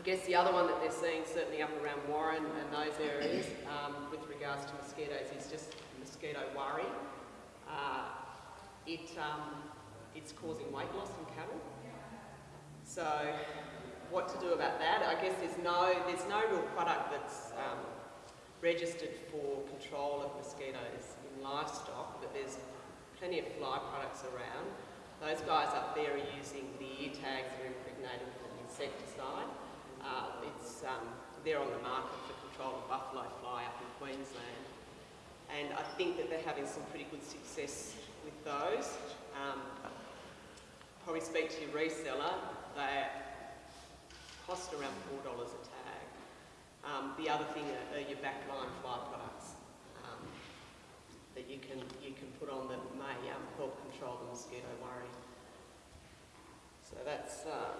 I guess the other one that they're seeing, certainly up around Warren and those areas, um, with regards to mosquitoes, is just mosquito worry. Uh, it, um, it's causing weight loss in cattle. So what to do about that? I guess there's no, there's no real product that's um, registered for control of mosquitoes in livestock, but there's plenty of fly products around. Those guys up there are using the ear tags that are impregnated with an insecticide. They're on the market for control of buffalo fly up in Queensland. And I think that they're having some pretty good success with those. Um, probably speak to your reseller, they cost around $4 a tag. Um, the other thing are, are your backline fly products um, that you can, you can put on that may um, help control the mosquito worry. So that's, uh,